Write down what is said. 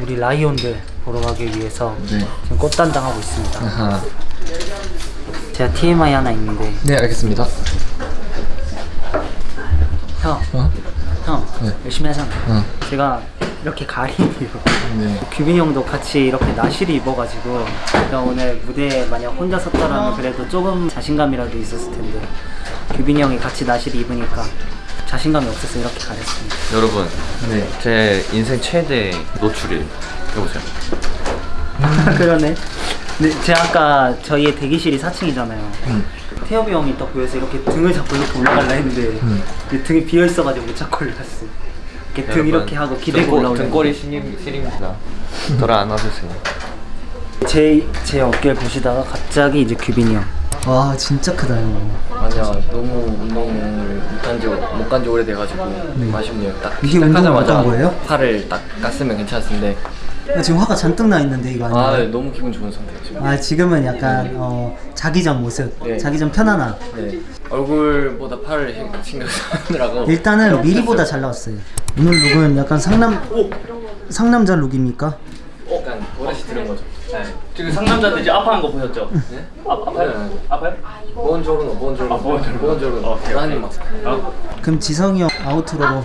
우리 라이온들 보러 가기 위해서 네. 지금 꽃 단장하고 있습니다. 아하. 제가 TMI 하나 있는데 네 알겠습니다. 형, 어? 형 네. 열심히 하잖아. 어. 제가 이렇게 가리네요. 네. 규빈이 형도 같이 이렇게 나시를 입어가지고 내가 오늘 무대에 만약 혼자 섰더라면 그래도 조금 자신감이라도 있었을 텐데 규빈이 형이 같이 나시를 입으니까 자신감이 없어서 이렇게 가렸습니다. 여러분 네. 제 인생 최대 노출이에요 여보세요 그러네. 근데 제가 아까 저희의 대기실이 4층이잖아요. 음. 태엽이 형이 딱 보여서 이렇게 등을 잡고 이렇게 올라갈라 했는데 음. 이 등이 비어 있어가지고 못 잡고 올라갔어. 이렇게 등 이렇게 하고 기대고 올라오는. 등골이 시림, 시립니다 돌아 안아주세요 제, 제 어깨를 보시다가 갑자기 이제 규빈이 형. 와 진짜 크다 형. 아니야 너무 운동을 못한 지못간 지 오래돼가지고 아쉽네요 딱 이게 시작하자마자 못한 거예요? 팔을 딱 깠으면 괜찮을 텐데 지금 화가 잔뜩 나 있는데 이거 아 아니에요? 너무 기분 좋은 상태예요 지금 아 지금은 약간 어, 자기 전 모습, 네. 자기 전 편안함. 네 얼굴보다 팔을 해- 신경 쓰느라고 일단은 미리보다 잘 나왔어요. 오늘 룩은 약간 상남 상남자 룩입니까? 약간 버릇이 들은 거죠 지금 상남자들 이제 아파하는 거 보셨죠? 네? 아, 아파요? 아파요? 보온조르노 보온조르노 아, 보온조르노. 보온조르노 어, 오케이, 대단히 막 그럼 지성이 형 아우트로로